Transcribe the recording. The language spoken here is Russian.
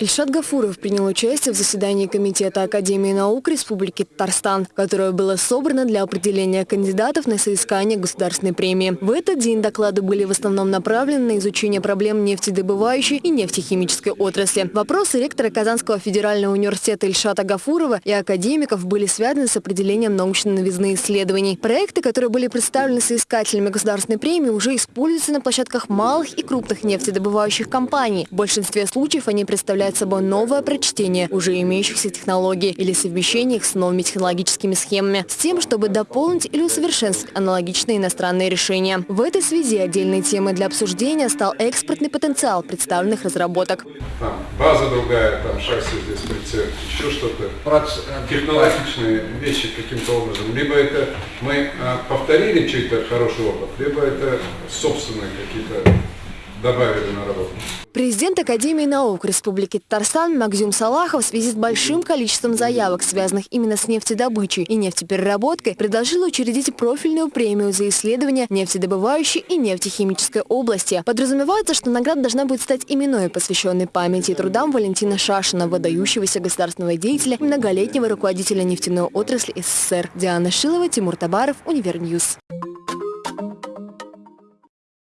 Ильшат Гафуров принял участие в заседании Комитета Академии наук Республики Татарстан, которое было собрано для определения кандидатов на соискание государственной премии. В этот день доклады были в основном направлены на изучение проблем нефтедобывающей и нефтехимической отрасли. Вопросы ректора Казанского федерального университета Ильшата Гафурова и академиков были связаны с определением научной новизны исследований. Проекты, которые были представлены соискателями государственной премии, уже используются на площадках малых и крупных нефтедобывающих компаний. В большинстве случаев они представляют собой новое прочтение уже имеющихся технологий или совмещение их с новыми технологическими схемами, с тем, чтобы дополнить или усовершенствовать аналогичные иностранные решения. В этой связи отдельной темой для обсуждения стал экспортный потенциал представленных разработок. Там база другая, там шасси здесь прицеп, еще что-то. Технологичные вещи каким-то образом. Либо это мы а, повторили чей-то хороший опыт, либо это собственные какие-то добавили на работу. Президент Академии наук Республики Татарстан Макзюм Салахов в связи с большим количеством заявок, связанных именно с нефтедобычей и нефтепереработкой, предложил учредить профильную премию за исследования нефтедобывающей и нефтехимической области. Подразумевается, что награда должна будет стать именной, посвященной памяти и трудам Валентина Шашина, выдающегося государственного деятеля и многолетнего руководителя нефтяной отрасли СССР. Диана Шилова, Тимур Табаров, Универньюз.